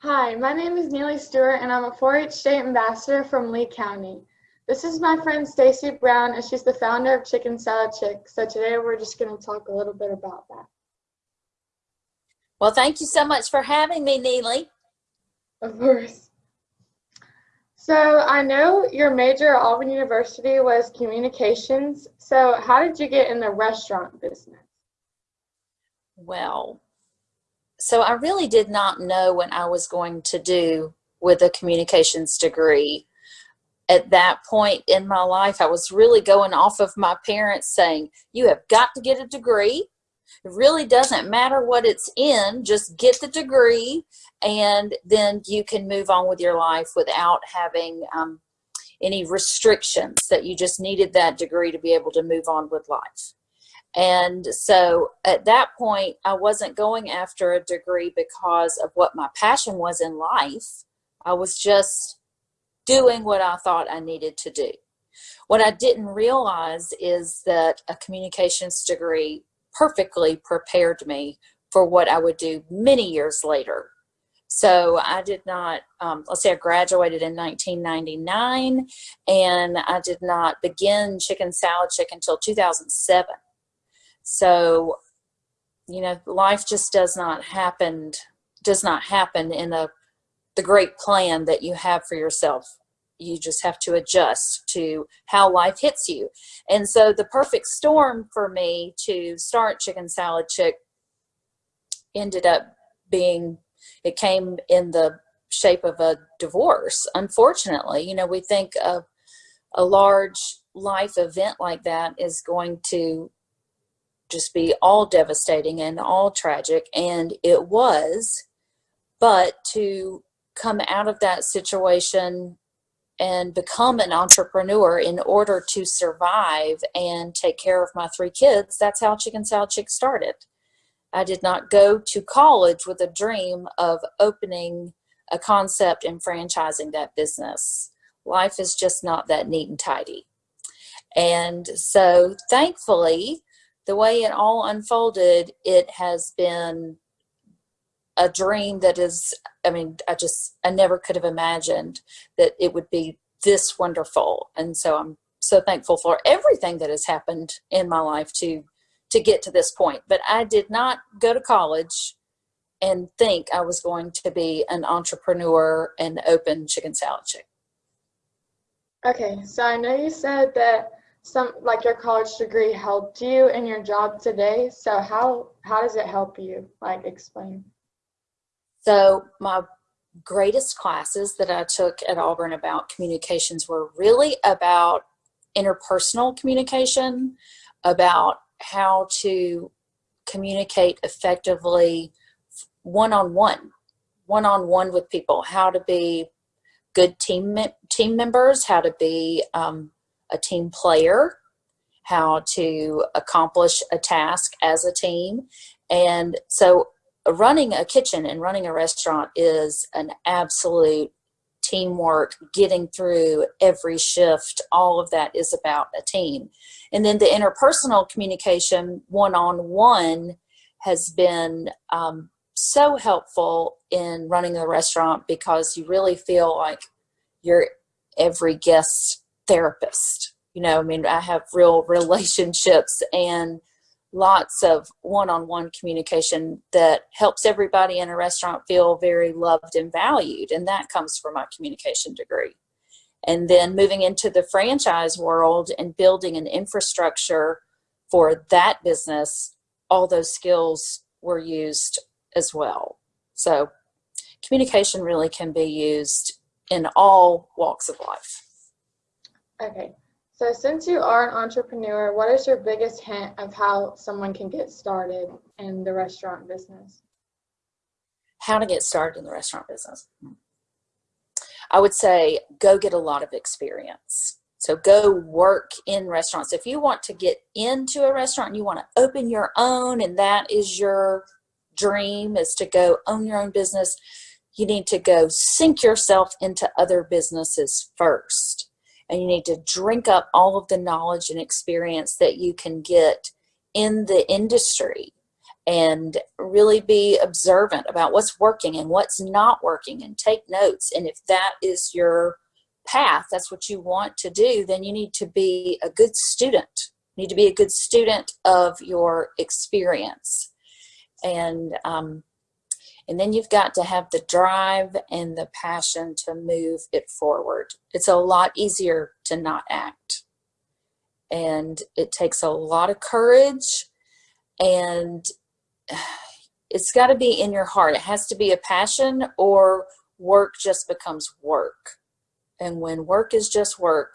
Hi, my name is Neely Stewart and I'm a 4-H state ambassador from Lee County. This is my friend Stacy Brown and she's the founder of Chicken Salad Chick. So today we're just going to talk a little bit about that. Well, thank you so much for having me, Neely. Of course. So I know your major at Auburn University was communications. So how did you get in the restaurant business? Well, so I really did not know what I was going to do with a communications degree. At that point in my life, I was really going off of my parents saying, you have got to get a degree. It really doesn't matter what it's in, just get the degree and then you can move on with your life without having um, any restrictions that you just needed that degree to be able to move on with life. And so at that point, I wasn't going after a degree because of what my passion was in life. I was just doing what I thought I needed to do. What I didn't realize is that a communications degree perfectly prepared me for what I would do many years later. So I did not, um, let's say I graduated in 1999 and I did not begin Chicken Salad Chick until 2007. So, you know, life just does not happen, does not happen in a, the great plan that you have for yourself. You just have to adjust to how life hits you. And so the perfect storm for me to start Chicken Salad Chick ended up being, it came in the shape of a divorce, unfortunately. You know, we think of a large life event like that is going to just be all devastating and all tragic and it was. But to come out of that situation and become an entrepreneur in order to survive and take care of my three kids that's how chicken salad chick started. I did not go to college with a dream of opening a concept and franchising that business. Life is just not that neat and tidy. And so thankfully the way it all unfolded, it has been a dream that is, I mean, I just, I never could have imagined that it would be this wonderful. And so I'm so thankful for everything that has happened in my life to, to get to this point. But I did not go to college and think I was going to be an entrepreneur and open chicken salad chick. Okay, so I know you said that some like your college degree helped you in your job today? So how how does it help you? Like explain. So my greatest classes that i took at auburn about communications were really about interpersonal communication about how to communicate effectively one-on-one one-on-one with people how to be good team team members how to be um, a team player, how to accomplish a task as a team. And so running a kitchen and running a restaurant is an absolute teamwork, getting through every shift, all of that is about a team. And then the interpersonal communication one-on-one -on -one has been um, so helpful in running the restaurant because you really feel like you're every guest therapist. You know, I mean, I have real relationships and lots of one-on-one communication that helps everybody in a restaurant feel very loved and valued. And that comes from my communication degree. And then moving into the franchise world and building an infrastructure for that business, all those skills were used as well. So communication really can be used in all walks of life. Okay, so since you are an entrepreneur, what is your biggest hint of how someone can get started in the restaurant business? How to get started in the restaurant business. I would say go get a lot of experience. So go work in restaurants. If you want to get into a restaurant and you want to open your own and that is your dream is to go own your own business, you need to go sink yourself into other businesses first and you need to drink up all of the knowledge and experience that you can get in the industry and really be observant about what's working and what's not working and take notes. And if that is your path, that's what you want to do, then you need to be a good student. You need to be a good student of your experience. And um, and then you've got to have the drive and the passion to move it forward. It's a lot easier to not act. And it takes a lot of courage and it's got to be in your heart. It has to be a passion or work just becomes work. And when work is just work,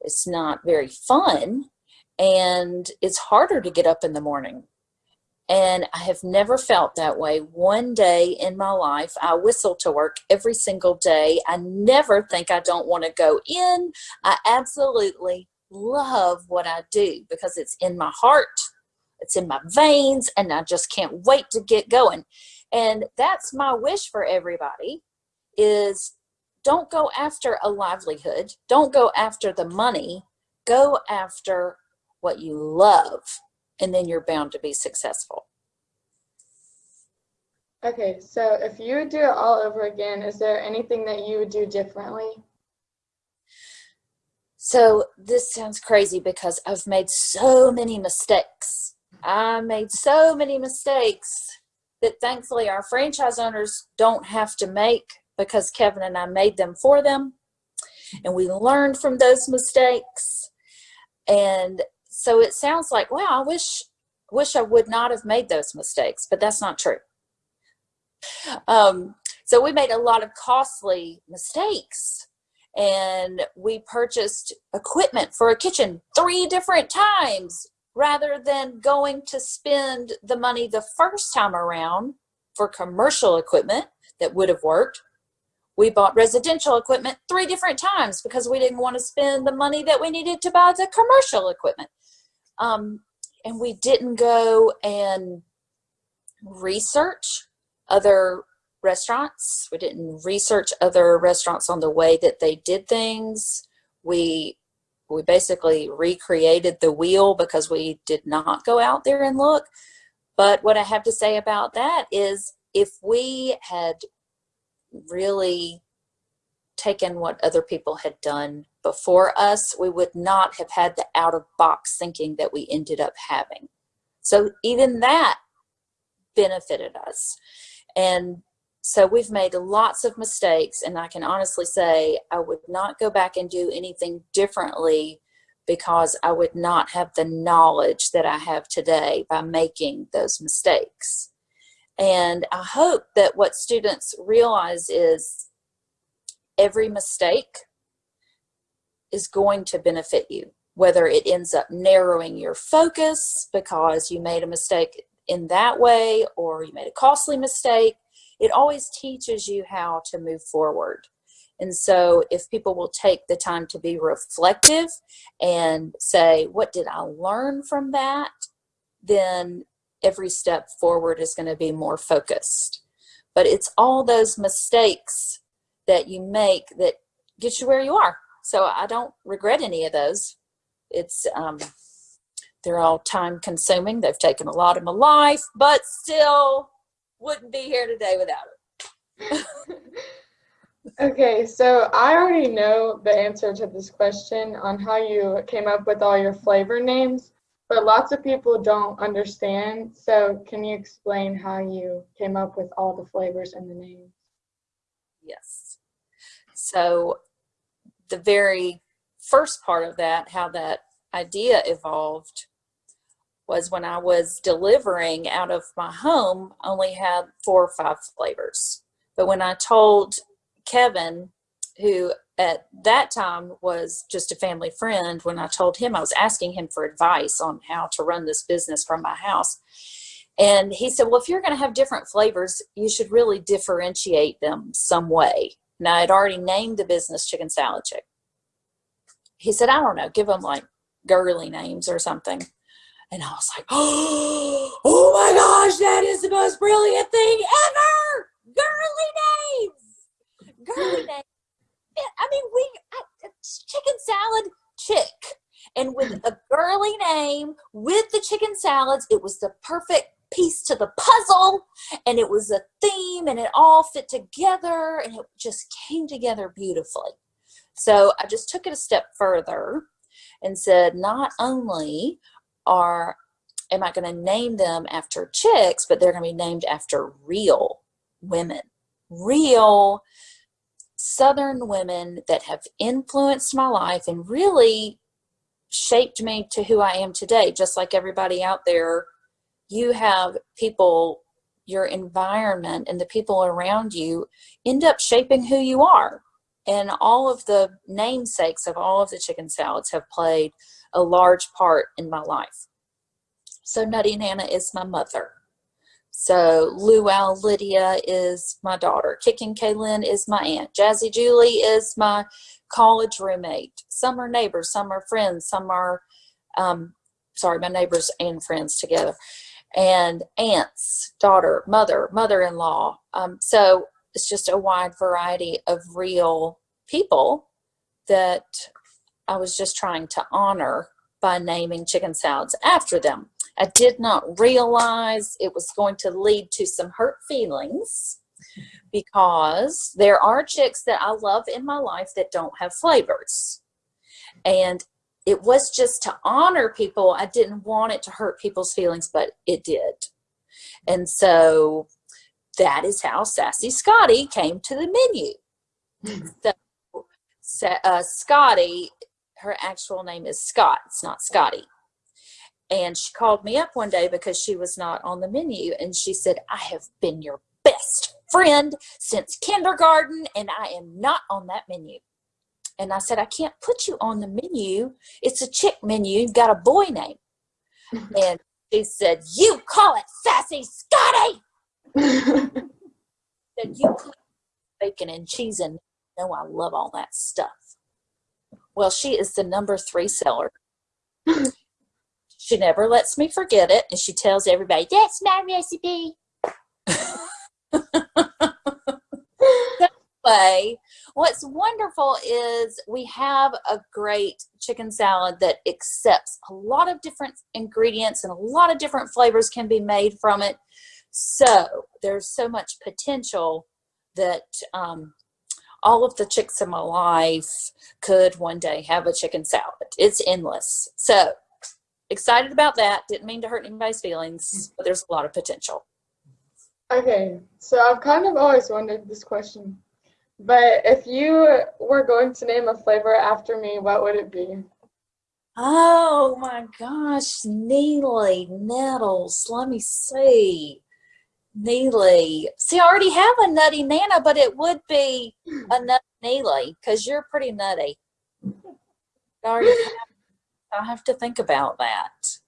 it's not very fun and it's harder to get up in the morning and I have never felt that way one day in my life. I whistle to work every single day. I never think I don't want to go in. I absolutely love what I do because it's in my heart, it's in my veins, and I just can't wait to get going. And that's my wish for everybody is don't go after a livelihood. Don't go after the money. Go after what you love and then you're bound to be successful. Okay, so if you would do it all over again, is there anything that you would do differently? So this sounds crazy because I've made so many mistakes. I made so many mistakes that thankfully our franchise owners don't have to make because Kevin and I made them for them. And we learned from those mistakes. And so it sounds like, wow, I wish, wish I would not have made those mistakes, but that's not true. Um, so we made a lot of costly mistakes and we purchased equipment for a kitchen three different times rather than going to spend the money the first time around for commercial equipment that would have worked. We bought residential equipment three different times because we didn't want to spend the money that we needed to buy the commercial equipment. Um, and we didn't go and research other restaurants. We didn't research other restaurants on the way that they did things. We we basically recreated the wheel because we did not go out there and look. But what I have to say about that is if we had really taken what other people had done before us, we would not have had the out of box thinking that we ended up having. So even that benefited us. And so we've made lots of mistakes and I can honestly say I would not go back and do anything differently because I would not have the knowledge that I have today by making those mistakes. And I hope that what students realize is every mistake is going to benefit you, whether it ends up narrowing your focus because you made a mistake in that way or you made a costly mistake, it always teaches you how to move forward. And so if people will take the time to be reflective and say, what did I learn from that? Then every step forward is going to be more focused. But it's all those mistakes that you make that get you where you are. So I don't regret any of those. It's um, they're all time consuming. They've taken a lot of my life, but still wouldn't be here today without it. okay, so I already know the answer to this question on how you came up with all your flavor names, but lots of people don't understand. So can you explain how you came up with all the flavors and the names? Yes. So the very first part of that, how that idea evolved, was when I was delivering out of my home, only had four or five flavors. But when I told Kevin, who at that time was just a family friend, when I told him I was asking him for advice on how to run this business from my house, and he said, well, if you're going to have different flavors, you should really differentiate them some way. Now, I'd already named the business Chicken Salad Chick. He said, I don't know, give them like girly names or something. And I was like, oh my gosh, that is the most brilliant thing ever! Girly names! Girly names. I mean, we, I, chicken salad chick. And with a girly name, with the chicken salads, it was the perfect piece to the puzzle and it was a theme and it all fit together and it just came together beautifully. So I just took it a step further and said, not only are am I going to name them after chicks, but they're going to be named after real women, real Southern women that have influenced my life and really shaped me to who I am today. Just like everybody out there, you have people, your environment and the people around you end up shaping who you are. And all of the namesakes of all of the chicken salads have played a large part in my life. So Nutty Nana is my mother. So Luau Lydia is my daughter. Kicking Kaylin is my aunt. Jazzy Julie is my college roommate. Some are neighbors, some are friends, some are, um, sorry, my neighbors and friends together. And aunts, daughter, mother, mother-in-law. Um, so it's just a wide variety of real people that I was just trying to honor by naming chicken salads after them. I did not realize it was going to lead to some hurt feelings because there are chicks that I love in my life that don't have flavors. And it was just to honor people. I didn't want it to hurt people's feelings, but it did. And so that is how Sassy Scotty came to the menu. so, uh, Scotty, her actual name is Scott. It's not Scotty. And she called me up one day because she was not on the menu. And she said, I have been your best friend since kindergarten and I am not on that menu. And I said, I can't put you on the menu. It's a chick menu. You've got a boy name. and she said, you call it Sassy Scotty. said, you put bacon and cheese in. No, I love all that stuff. Well, she is the number three seller. She never lets me forget it, and she tells everybody, that's my recipe. way, what's wonderful is we have a great chicken salad that accepts a lot of different ingredients and a lot of different flavors can be made from it. So there's so much potential that um, all of the chicks in my life could one day have a chicken salad. It's endless. So excited about that. Didn't mean to hurt anybody's feelings, but there's a lot of potential. Okay, so I've kind of always wondered this question, but if you were going to name a flavor after me, what would it be? Oh my gosh, Neely Nettles. Let me see. Neely. See, I already have a nutty Nana, but it would be a nutty Neely because you're pretty nutty. I have have to think about that.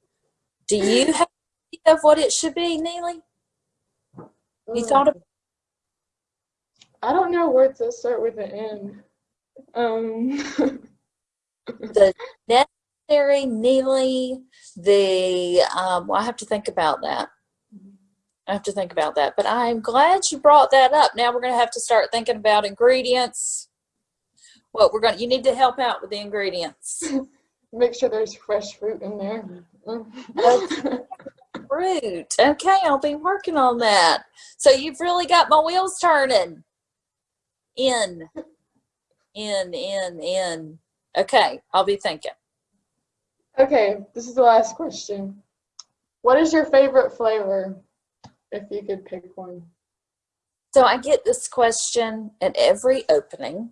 Do you have of what it should be, Neely? You thought of I don't know words that start with an N. Um, the necessary, Neely, the, um, well, I have to think about that. I have to think about that, but I'm glad you brought that up. Now we're going to have to start thinking about ingredients. What we're going to, you need to help out with the ingredients. make sure there's fresh fruit in there. Fruit. Okay, I'll be working on that. So you've really got my wheels turning. In, in, in, in. Okay, I'll be thinking. okay, this is the last question. What is your favorite flavor, if you could pick one? So I get this question at every opening,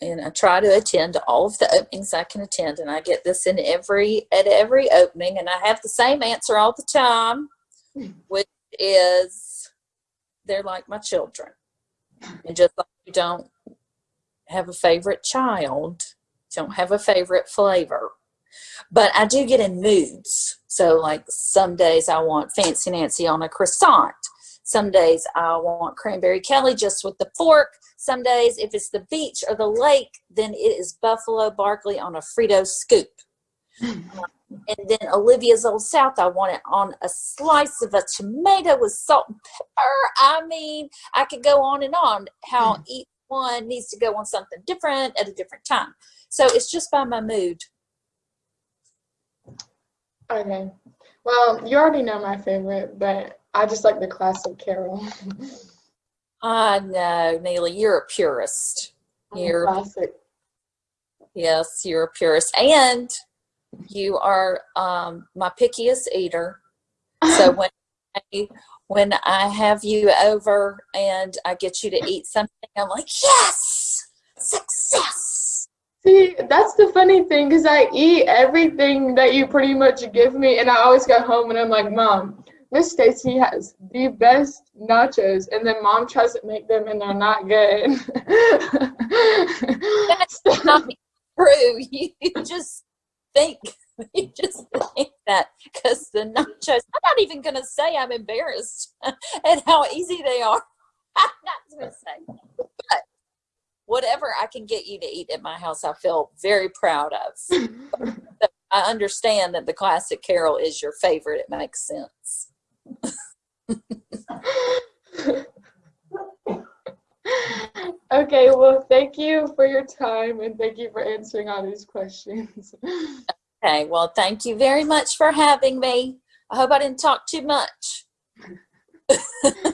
and I try to attend all of the openings I can attend, and I get this in every at every opening, and I have the same answer all the time, which is they're like my children, and just like you don't have a favorite child, you don't have a favorite flavor, but I do get in moods. So like some days I want Fancy Nancy on a croissant. Some days I want cranberry Kelly just with the fork. Some days, if it's the beach or the lake, then it is Buffalo Barclay on a Frito scoop. Hmm. Um, and then Olivia's Old South, I want it on a slice of a tomato with salt and pepper. I mean, I could go on and on how hmm. each one needs to go on something different at a different time. So it's just by my mood. Okay. Well, you already know my favorite, but I just like the classic Carol. I know, Neely, you're a purist. You're classic. yes, you're a purist, and you are um, my pickiest eater. So when I, when I have you over and I get you to eat something, I'm like, yes, success. See, that's the funny thing because I eat everything that you pretty much give me, and I always go home and I'm like, Mom, Miss Stacy has the best nachos, and then Mom tries to make them and they're not good. That's not true. You just think you just think that because the nachos. I'm not even gonna say I'm embarrassed at how easy they are. I'm not gonna say, but whatever I can get you to eat at my house, I feel very proud of. I understand that the classic Carol is your favorite. It makes sense. Okay, well, thank you for your time and thank you for answering all these questions. Okay, well, thank you very much for having me. I hope I didn't talk too much.